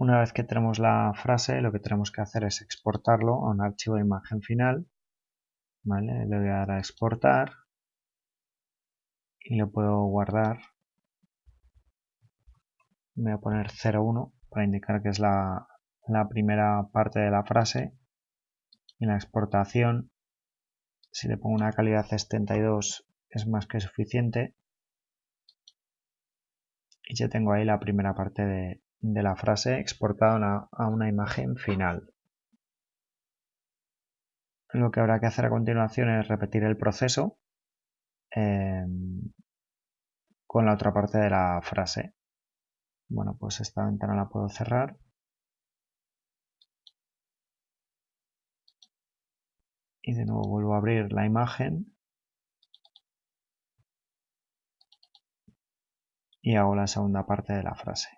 Una vez que tenemos la frase, lo que tenemos que hacer es exportarlo a un archivo de imagen final. ¿Vale? Le voy a dar a exportar y lo puedo guardar. Voy a poner 01 para indicar que es la, la primera parte de la frase. Y la exportación, si le pongo una calidad de 72 es más que suficiente. Y ya tengo ahí la primera parte de, de la frase exportada a una imagen final. Lo que habrá que hacer a continuación es repetir el proceso em, con la otra parte de la frase. Bueno, pues esta ventana la puedo cerrar. Y de nuevo vuelvo a abrir la imagen. Y hago la segunda parte de la frase.